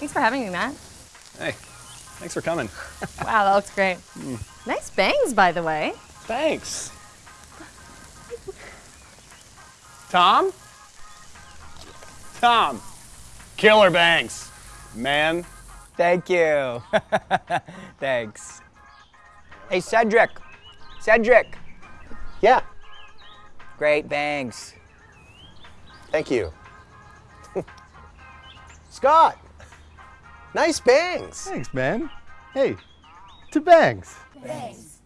Thanks for having me, Matt. Hey, thanks for coming. Wow, that looks great. Mm. Nice bangs, by the way. Thanks. Tom? Tom. Killer bangs. Man. Thank you. Thanks. Hey, Cedric. Cedric. Yeah, Great bangs. thank you. Scott, nice bangs. Thanks, man. Hey, to bangs. bangs,